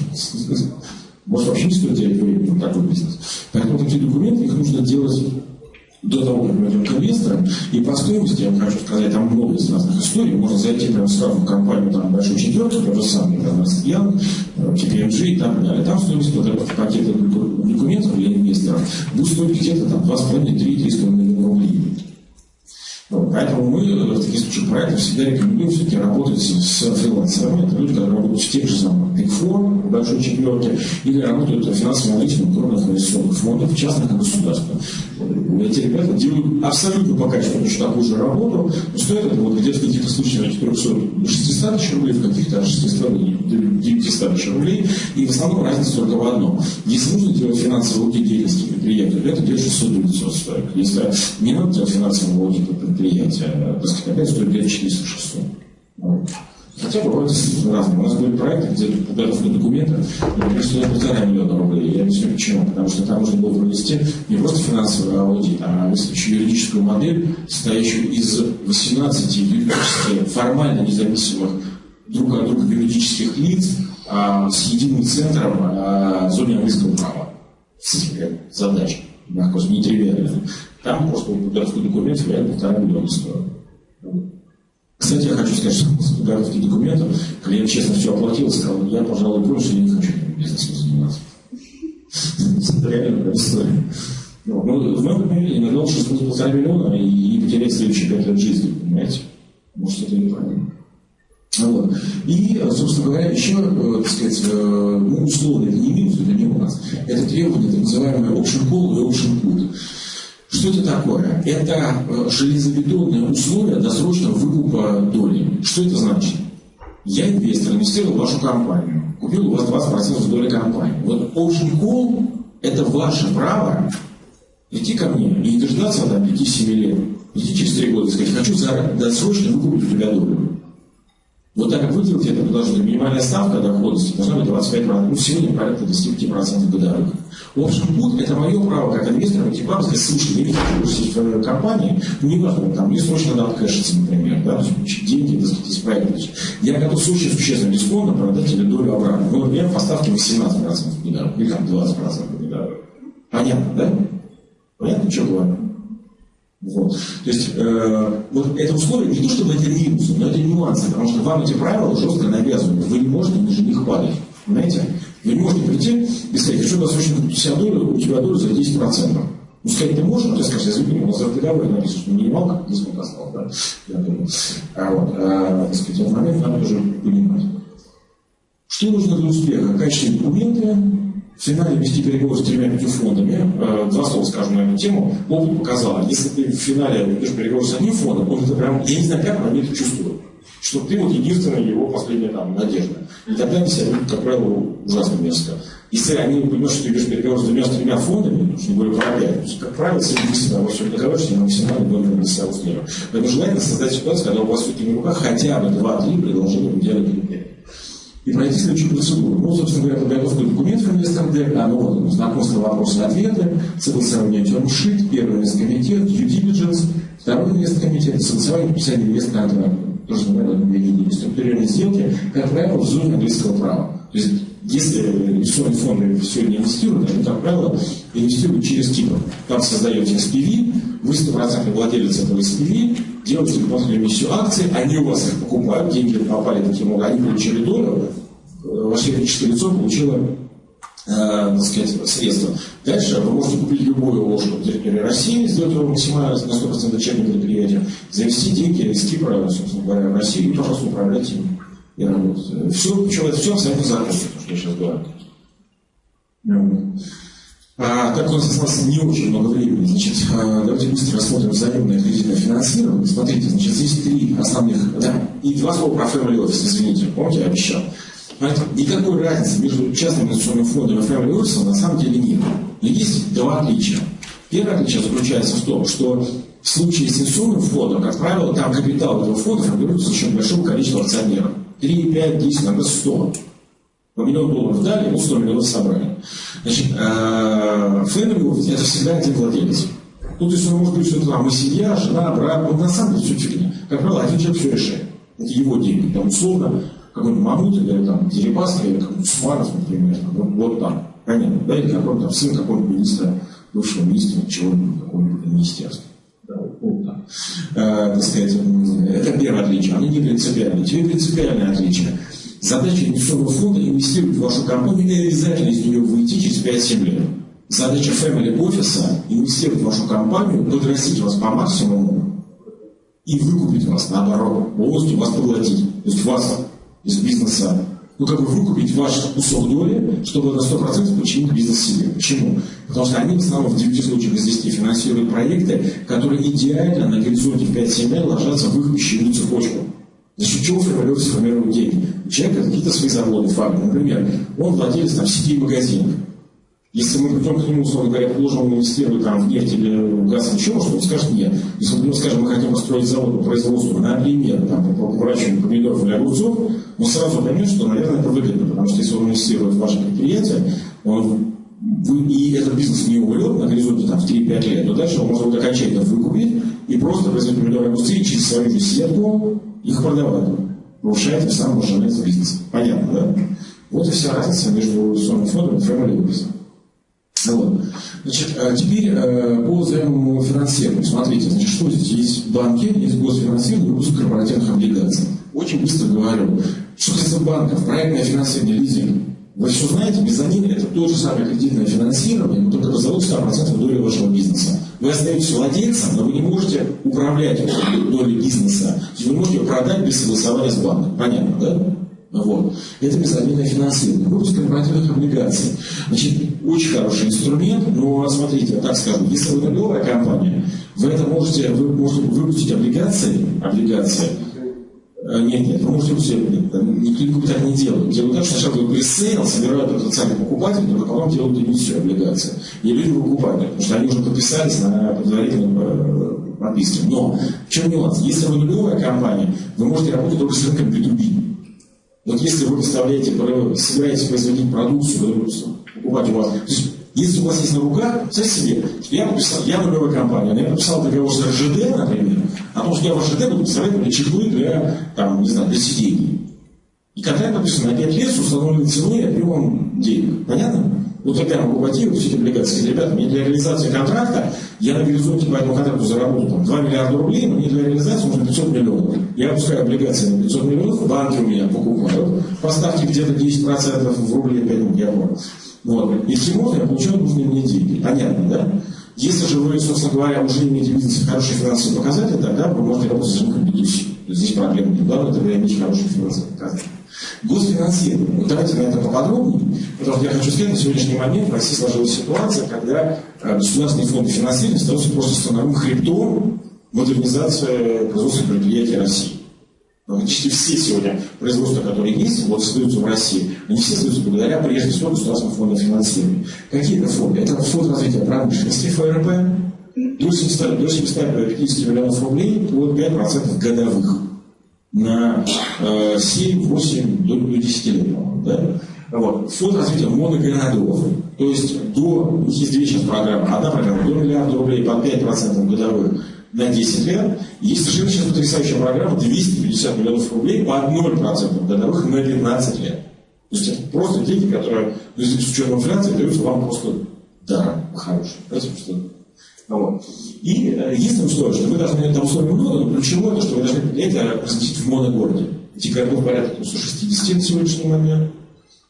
может вообще не стоит делать времени такой бизнес. Поэтому такие документы, их нужно делать до того, как мы идем к инвесторам. И по стоимости, я вам хочу сказать, там много из разных историй. Можно зайти прямо сразу в компанию там, большой четверки, то же самое, там, Янг, KPMG и так далее. Там стоимость вот этого пакета документов для инвесторов будет стоить где-то там 2,5-3-3,5 миллиона рублей. Вот, поэтому мы в таких случаях проектов всегда рекомендуем все-таки работать с фрилансерами. Это люди, которые работают в тех же самых Big Four, в большой четверке, или работают финансовым аналитиком крупных инвестиционных фондов, частных и государственных. Эти ребята делают абсолютно по качеству точно такую же работу, но стоит это вот где-то в каких-то случаях от 400 до 600 тысяч рублей, в каких-то от 600 до 900 тысяч рублей, и в основном разница только в одном. Если нужно делать финансовый аудит деятельности предприятия, то это где-то 600 до 900 стоит. Если не надо делать финансовый аудит предприятия, так сказать, опять стоит 400-600. Хотя бывают разные. У нас были проекты, где подготовка документа, например, стоит полтора миллиона рублей. Я объясню почему. Потому что там нужно было провести не просто финансовый аудит, а еще юридическую модель, состоящую из 18 юридически формально независимых друг от друга юридических лиц а, с единым центром а, в зоне английского права. Задача, мягко нетривиальная. Там просто подготовка документов реально полтора миллиона стоит. Кстати, я хочу сказать, что подготовки документов клиент честно все оплатил сказал, я, пожалуй, я не хочу бизнесом заниматься. Это реально история. Ну, в моем примере иногда лучше полтора миллиона и потерять следующие пять лет жизни, понимаете? Может, это неправильно. Вот. И, собственно говоря, еще, э, так сказать, э, ну, условия, это не минус, это не у нас. Это требование, так называемое option call и option put. Что это такое? Это э, железобетонное условие досрочного выкупа доли. Что это значит? Я инвестор, инвестировал в вашу компанию, купил у вас 20% доли компании. Вот option call – это ваше право прийти ко мне и дождаться там 5-7 лет. Прийти через 3 года и сказать, хочу досрочно выкупить у тебя долю. Вот так как вы это предложение, минимальная ставка доходности должна быть 25%, ну сегодня порядка 25% годовых. Option put – это мое право как инвестора к вам сказать, слушай, я что вы сидите в твоей компании, ну не важно, там, мне срочно надо откэшиться, например, да, деньги, так сказать, из проекта. Я готов с очень существенным дисконтом продать тебе долю обратно. Ну, например, по ставке 18% годовых, или там 20% годовых. Понятно, да? Понятно, что говорю? Вот. То есть э, вот это условие не то, чтобы это минусы, но это нюансы, потому что вам эти правила жестко навязывают. Вы не можете ниже них падать. Понимаете? Вы не можете прийти и сказать, хочу досрочно купить себя долю, у тебя долю за 10%. Ну, сказать ты можешь, но ты скажешь, извини, у нас в договоре написано, что минималка дисконт осталась, да? Я думаю. А вот, а, так сказать, этот момент надо тоже понимать. Что нужно для успеха? Качественные документы, в финале вести переговоры с тремя-пятью фондами, э, два слова скажу на эту тему, опыт показал, если ты в финале ведешь переговоры с одним фондом, он это прям, я не знаю, как, но они это чувствуют, что ты вот единственная его последняя там надежда. И тогда они себя как правило, ужасно мерзко. Если они понимают, что ты ведешь переговоры с двумя с тремя фондами, уж не говорю про опять, то как правило, с единственным во всем договоришься, на максимально номер для себя. Поэтому желательно создать ситуацию, когда у вас в на руках хотя бы два-три предложения в идеале и пройти следующую процедуру. Ну, собственно говоря, подготовка документов ДРК, ну, вот, знакомство, вопросы, ответы, согласование термшит, первый инвесткомитет, due diligence, второй инвесткомитет, согласование подписание инвестконтракта, тоже называемое структурирование сделки, как правило, в зоне английского права. То есть, если инвестиционные фонды сегодня инвестируют, они, как правило, инвестируют через Кипр. Там создаете SPV, вы стопроцентный владелец этого SPV, делаете дополнительную эмиссию акций, они у вас их покупают, деньги попали таким образом, они получили э, ваше юридическое лицо получило э, так сказать, средства. Дальше вы можете купить любую ложку на территории России, сделать его максимально на 100% дочерним предприятием, завести деньги из Кипра, собственно говоря, в Россию и, пожалуйста, управлять им и работать. Все, все, все абсолютно законно, то, что я сейчас говорю. А, так у нас осталось не очень много времени. Значит, а, давайте быстро рассмотрим взаимное кредитное финансирование. Смотрите, значит, здесь три основных, да, и два слова про Family Office, извините, помните, я обещал. Понимаете, никакой разницы между частным инвестиционным фондом и Family Office на самом деле нет. Но есть два отличия. Первое отличие заключается в том, что в случае с инвестиционным фондом, как правило, там капитал этого фонда формируется за счет большого количества акционеров. 3, 5, 10, иногда 100. По миллион долларов дали, ему 100 миллионов собрали. Значит, э, office – это всегда один владелец. Ну, то есть он может быть, что там и семья, жена, брат, ну, на самом деле все фигня. Как правило, один человек все решает. Это его деньги. Там, условно, какой-нибудь Мамут или там Дерипаска или какой-нибудь Сумаров, например. Вот, вот там. Понятно, да? Или какой-то там сын какого-нибудь министра, бывшего министра чего-нибудь, какого-нибудь министерства. Э, это первое отличие. Оно не принципиальное. Теперь принципиальное отличие – Задача инвестиционного фонда инвестировать в вашу компанию и обязательно из нее выйти через 5-7 лет. Задача Family Office инвестировать в вашу компанию, подрастить вас по максимуму и выкупить вас, наоборот, полностью вас поглотить. То есть вас из бизнеса, ну как бы выкупить ваш кусок доли, чтобы на 100% подчинить бизнес себе. Почему? Потому что они в основном в 9 случаях из 10 финансируют проекты, которые идеально на горизонте в 5-7 лет ложатся в их пищевую цепочку. За счет чего формируются формируют деньги? У человека какие-то свои заводы, фабрики. Например, он владелец там, сети магазинов. Если мы придем к нему, условно говоря, положим инвестировать там, в нефть или в газ, еще что он скажет нет. Если мы скажем, мы хотим построить завод по производству, например, там, по выращиванию помидоров или огурцов, он сразу поймет, что, наверное, это выгодно, потому что если он инвестирует в ваше предприятие, он вы, и этот бизнес не умрет на горизонте там, в 3-5 лет, то дальше он может окончательно выкупить и просто производить помидоры индустрии через свою же сетку их продавать. Повышает тем самым ожидается бизнес. Понятно, да? Вот и вся разница между инвестиционным фондом и family office. Вот. Значит, а теперь э, по взаимному финансированию. Смотрите, значит, что здесь есть банки, есть госфинансирование, выпуск корпоративных облигаций. Очень быстро говорю. Что касается банков, проектное финансирование, лизинг, вы все знаете, мезонин – это то же самое кредитное финансирование, но только залог 100% доли вашего бизнеса. Вы остаетесь владельцем, но вы не можете управлять долей бизнеса. Вы не можете продать без согласования с банком. Понятно, да? Вот. Это мезонинное финансирование. Выпуск корпоративных облигаций. Значит, очень хороший инструмент, но смотрите, так скажу, если вы торговая компания, вы это можете, вы можете выпустить облигации, облигации Э, нет, нет, вы можете все, никто так не делают. Делают так, что сначала пресейл, собирают потенциальных покупателей, только потом делают эмиссию облигации. И люди выкупают, потому что они уже подписались на предварительном э, подписке. Но в чем нюанс? Если вы нулевая компания, вы можете работать только с рынком B2B. Вот если вы представляете, собираетесь производить продукцию, покупать у вас, если у вас есть на руках, представьте себе, что я подписал, я нулевая компания, я подписал договор с РЖД, например, о том, что я в РЖД буду представлять мне чехлы для, там, не знаю, для сидений. И контракт подписан на 5 лет с установленной ценой и объемом денег. Понятно? Я могу вот эти облигации, ребята, мне для реализации контракта, я на горизонте по этому контракту заработал там, 2 миллиарда рублей, но мне для реализации нужно 500 миллионов. Я выпускаю облигации на 500 миллионов, банки у меня покупают, поставьте где-то 10% в рубле, 5 я понял. Вот. Если можно, я получаю нужные мне деньги. Понятно, да? Если же вы, собственно говоря, уже имеете в бизнесе хорошие финансовые показатели, тогда вы можете работать с рынком B2C. Здесь проблем нет. Главное, тогда иметь хорошие финансовые показатели. Госфинансирование. Вот давайте на это поподробнее. Потому я хочу сказать, на сегодняшний момент в России сложилась ситуация, когда э, государственные фонды финансирования становятся просто становым хребтом модернизации производственных предприятий России. Практически все сегодня производства, которые есть, вот создаются в России, они все создаются благодаря, прежде всего, государственным фондам финансирования. Какие это фонды? Это фонд развития промышленности ФРП, до 700, до 750 миллионов рублей под 5% годовых на э, 7, 8, до, до 10 лет, да? Вот. Фонд развития моногородов, то есть до, есть две сейчас программы. Одна программа до миллиарда рублей под 5% годовых на 10 лет. Есть совершенно сейчас потрясающая программа 250 миллионов рублей по 0% годовых на 15 лет. То есть это просто деньги, которые ну, с учетом инфляции даются вам просто даром хорошие. что вот. И э, есть условие, что вы должны, это условие много, но ключевое, то, что вы должны это разместить в моногороде. Эти городов порядка 160 на сегодняшний момент.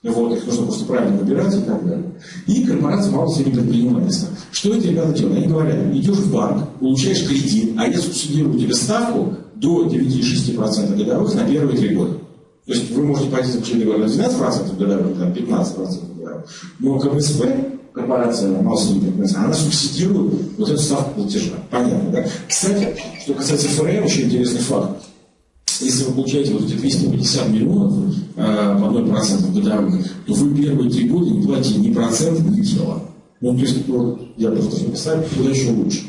Вот, их нужно просто правильно выбирать и так далее. И корпорация малого среднего предпринимательства. Что эти ребята делают? Они говорят, идешь в банк, получаешь кредит, а я субсидирую тебе ставку до 9,6% годовых на первые три года. То есть вы можете пойти за договор на 12% годовых, там 15% годовых, но КБСП корпорация Малсуди, она субсидирует вот эту ставку платежа. Понятно, да? Кстати, что касается ФРМ, очень интересный факт. Если вы получаете вот эти 250 миллионов э, по 0% годовых, то вы первые три года не платите ни процент, ни дело. Ну, то есть, вот, я просто написал, туда еще лучше.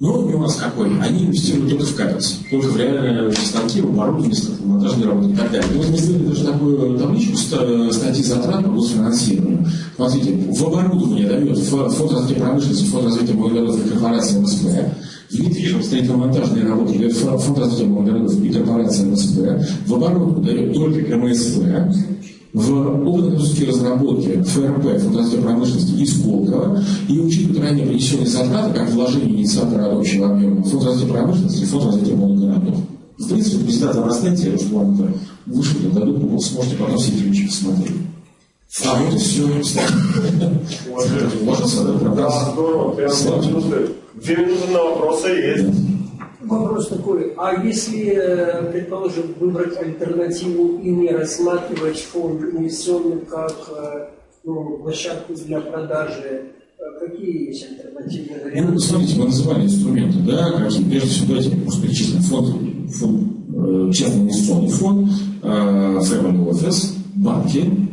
Но нюанс какой? Они инвестируют только в капекс, только в реальные станки, в оборудование, монтажные работы и так далее. Вот мы сделали даже такую табличку статьи затрат по госфинансированию. Смотрите, в оборудование дает фонд развития промышленности, фонд развития молодых корпорации МСП, в недвижимость строительно-монтажные работы дает фонд развития молодых и корпорации МСП, в оборудование дает только МСП, в опытно-технические разработки ФРП, фундация промышленности и Сколково, и учитывая ранее принесенные затраты, как вложение инициатора общего объема, фонд промышленности и фонд развития городов. В принципе, без даты обрастайте, что вам вышли, дадут, вы сможете потом все эти посмотреть. А вот и все. Ложится, да? Здорово. Две минуты на вопросы есть. Вопрос такой, а если, э, предположим, выбрать альтернативу и не рассматривать фонд инвестиционный как э, ну, площадку для продажи, э, какие есть альтернативные варианты? Ну, смотрите, мы называли инструменты, да, какие, прежде всего, давайте просто перечислим фонд, фонд частный инвестиционный фонд, Family Office, банки, Э,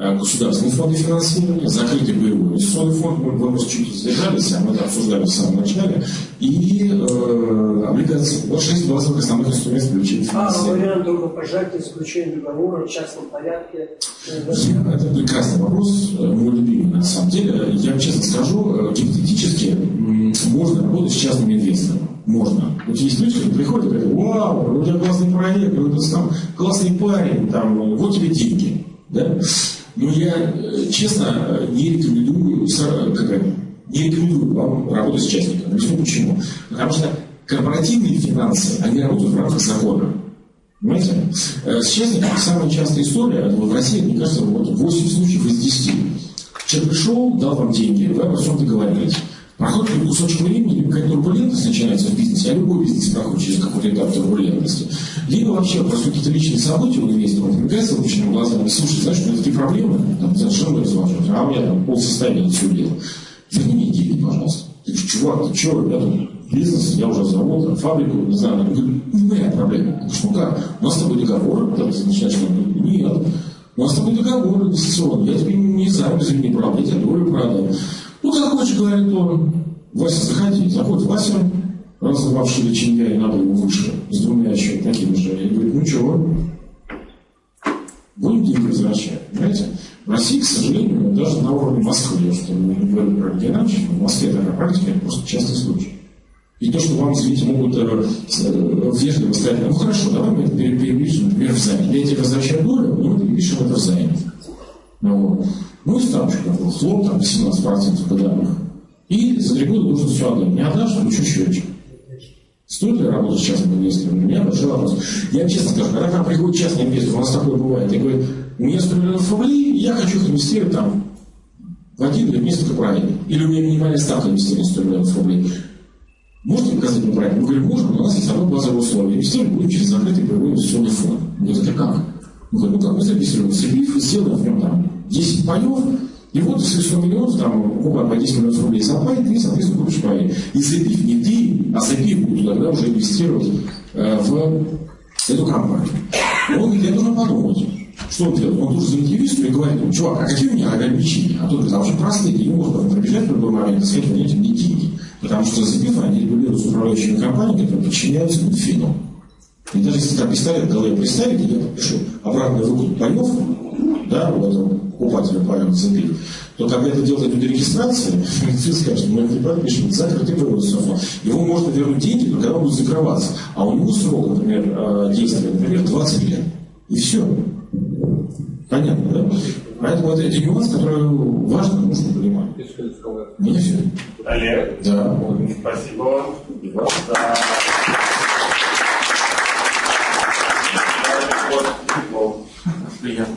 государственные фонды финансирования, закрытый боевой инвестиционный фонд, мы вопрос чуть задержались, а мы это обсуждали в самом начале, и э, облигации. Вот шесть базовых основных инструментов привлечения финансирования. А вариант только пожатия, заключения договора в частном порядке? Я, это прекрасный вопрос, э, мой любимый на самом деле. Я вам честно скажу, э, гипотетически можно работать с частными инвесторами. Можно. Вот есть люди, которые приходят и говорят, вау, у тебя классный проект, ты там классный парень, там, вот тебе деньги. Да? Но я, э, честно, не рекомендую, как не рекомендую вам работать с частником. Объясню почему. Потому что корпоративные финансы, они работают в рамках закона. Понимаете? Э, с частником самая частая история, в России, мне кажется, вот 8 случаев из 10. Человек пришел, дал вам деньги, вы обо всем договорились. Проходит кусочек времени, либо какая-то турбулентность начинается в бизнесе, а любой бизнес проходит через какой-то этап турбулентности. Либо вообще просто какие-то личные события у инвестора возникают выпущенными глазами. Слушай, знаешь, у меня такие проблемы, там, совершенно невозможно, а у меня там полсостояния все дело. Верни мне деньги, пожалуйста. Ты говоришь, чувак, ты я тут бизнес, я уже завод, фабрику, не знаю, она говорит, не моя проблема. Ты говоришь, ну как, у нас с тобой договор, да, ты начинаешь, нет, у нас с тобой договор инвестиционный, я тебе не знаю, извини, правда, я тебе долю продам. Ну, как хочешь, говорит он, Вася, заходи. Заходит Вася, разорвавший личинья, и надо его выше, с двумя еще такими же. Я говорю, ну чего? Будем деньги возвращать, понимаете? В России, к сожалению, даже на уровне Москвы, я что не говорю про региональщину, в Москве такая практика, это просто частный случай. И то, что вам, извините, могут э, э, вежливо сказать, ну хорошо, давай мы это перепишем, например, в займе. Я тебе возвращаю долю, но мы перепишем это в займе. Ну, и ставочка, хлоп, там 17% годовых. И за три года должен все отдать. Не отдашь, включу счетчик. Стоит ли работать с частным инвестором? У меня большой вопрос. Я честно скажу, когда к нам приходит частный инвестор, у нас такое бывает, и говорит, у меня 100 миллионов рублей, я хочу их инвестировать там в один или несколько проектов. Или у меня минимальная ставка инвестирования 100 миллионов рублей. Можете показать мне проект? Мы говорим, можем, у нас есть одно базовое условие. Инвестировать будем через закрытый боевой инвестиционный фонд. Мы говорим, как? Зарегистрируем СЭПИФ, сделаем в нем там 10 паев, и вот если 100 миллионов, там, покупать по 10 миллионов рублей запай, ты, соответственно, купишь пай. И СЭПИФ не ты, а СЭПИФ будет тогда уже инвестировать э, в эту компанию. Он я должен подумать. Что он делает? Он звонить юристу и говорит, ну, чувак, а какие у меня ограничения? А говорит, а очень простые, ему можно пробежать в любой момент и сказать, вы мне деньги. Потому что СЭПИФ, они регулируются управляющими компаниями, которые подчиняются Минфину. И даже если там пистолет в голове представить, я подпишу обратную руку паев, да, у этого покупателя паев цепи, то когда это делает люди регистрации, ты скажешь, мы это не подпишем, закрытый производство. Его можно вернуть деньги, но когда он будет закрываться. А у него срок, например, э, действия, например, 20 лет. И все. Понятно, да? Поэтому это, это нюанс, который важно, нужно понимать. Мне все. Олег? Да. Спасибо вам. Да. Приятно.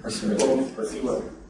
Спасибо. Спасибо.